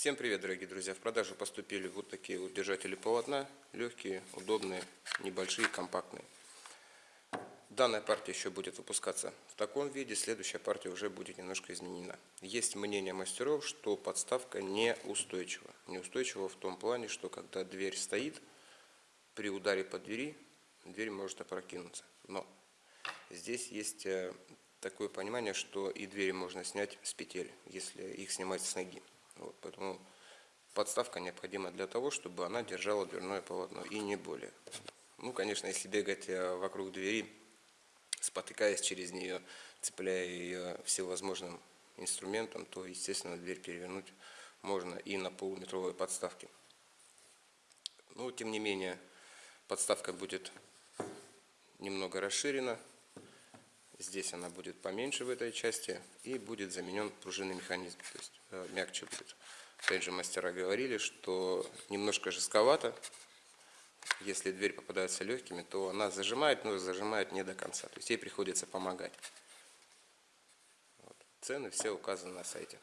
Всем привет, дорогие друзья! В продажу поступили вот такие вот держатели полотна. Легкие, удобные, небольшие, компактные. Данная партия еще будет выпускаться в таком виде. Следующая партия уже будет немножко изменена. Есть мнение мастеров, что подставка неустойчива. Неустойчива в том плане, что когда дверь стоит, при ударе по двери, дверь может опрокинуться. Но здесь есть э, такое понимание, что и двери можно снять с петель, если их снимать с ноги. Вот, поэтому подставка необходима для того, чтобы она держала дверное полотно и не более. Ну, конечно, если бегать э, вокруг двери, спотыкаясь через нее, цепляя ее всевозможным инструментом, то, естественно, дверь перевернуть можно и на полуметровой подставке. Но, тем не менее, подставка будет немного расширена. Здесь она будет поменьше в этой части и будет заменен пружинный механизм, то есть э, мягче будет. Опять же, мастера говорили, что немножко жестковато. Если дверь попадается легкими, то она зажимает, но зажимает не до конца. То есть ей приходится помогать. Вот. Цены все указаны на сайте.